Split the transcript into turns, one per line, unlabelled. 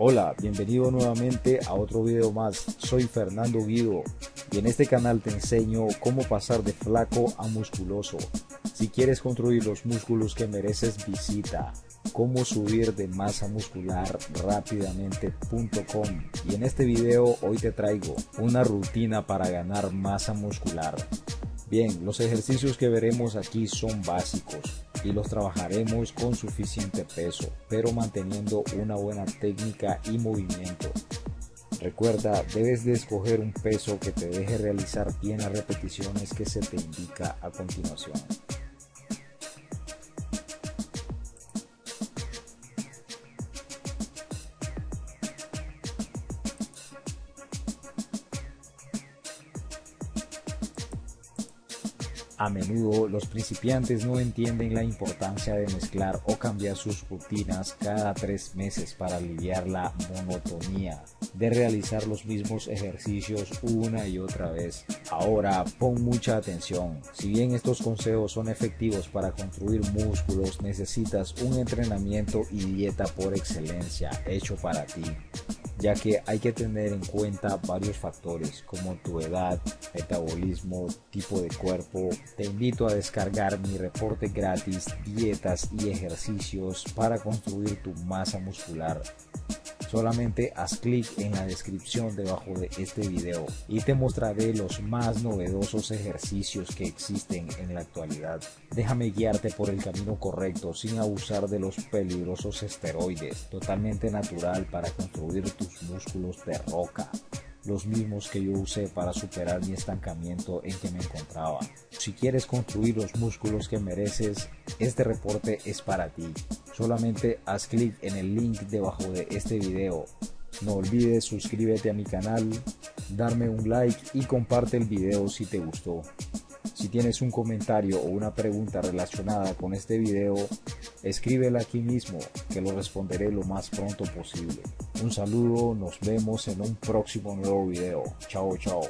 Hola, bienvenido nuevamente a otro video más. Soy Fernando Guido y en este canal te enseño cómo pasar de flaco a musculoso. Si quieres construir los músculos que mereces, visita cómo subir de masa muscular rápidamente.com y en este video hoy te traigo una rutina para ganar masa muscular. Bien, los ejercicios que veremos aquí son básicos y los trabajaremos con suficiente peso, pero manteniendo una buena técnica y movimiento. Recuerda, debes de escoger un peso que te deje realizar bien las repeticiones que se te indica a continuación. A menudo los principiantes no entienden la importancia de mezclar o cambiar sus rutinas cada tres meses para aliviar la monotonía de realizar los mismos ejercicios una y otra vez. Ahora pon mucha atención. Si bien estos consejos son efectivos para construir músculos, necesitas un entrenamiento y dieta por excelencia hecho para ti ya que hay que tener en cuenta varios factores como tu edad, metabolismo, tipo de cuerpo. Te invito a descargar mi reporte gratis, dietas y ejercicios para construir tu masa muscular. Solamente haz clic en la descripción debajo de este video y te mostraré los más novedosos ejercicios que existen en la actualidad. Déjame guiarte por el camino correcto sin abusar de los peligrosos esteroides, totalmente natural para construir tus músculos de roca los mismos que yo usé para superar mi estancamiento en que me encontraba. Si quieres construir los músculos que mereces, este reporte es para ti. Solamente haz clic en el link debajo de este video. No olvides suscríbete a mi canal, darme un like y comparte el video si te gustó. Si tienes un comentario o una pregunta relacionada con este video, escríbela aquí mismo que lo responderé lo más pronto posible. Un saludo, nos vemos en un próximo nuevo video. Chao, chao.